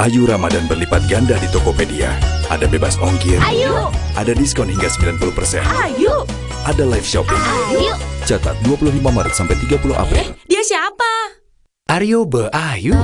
Ayu Ramadan berlipat ganda di Tokopedia. Ada bebas ongkir. Ayo, Ada diskon hingga 90%. ayo, Ada live shopping. ayo. Catat 25 Maret sampai 30 April. Eh, Dia siapa? Aryo Be Ayu